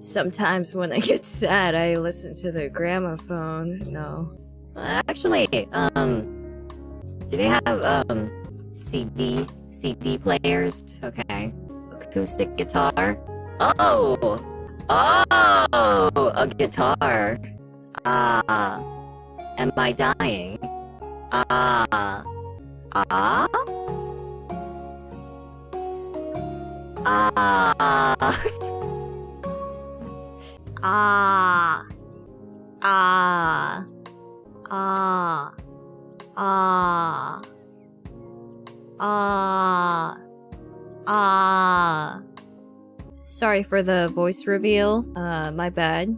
Sometimes when I get sad, I listen to the gramophone. No. Actually, um, do they have um CD CD players? Okay, acoustic guitar. Oh, oh, a guitar. Ah, am I dying? Ah, ah, ah. Ah. Ah. Ah. Ah. Ah. Ah. Sorry for the voice reveal. Uh, my bad.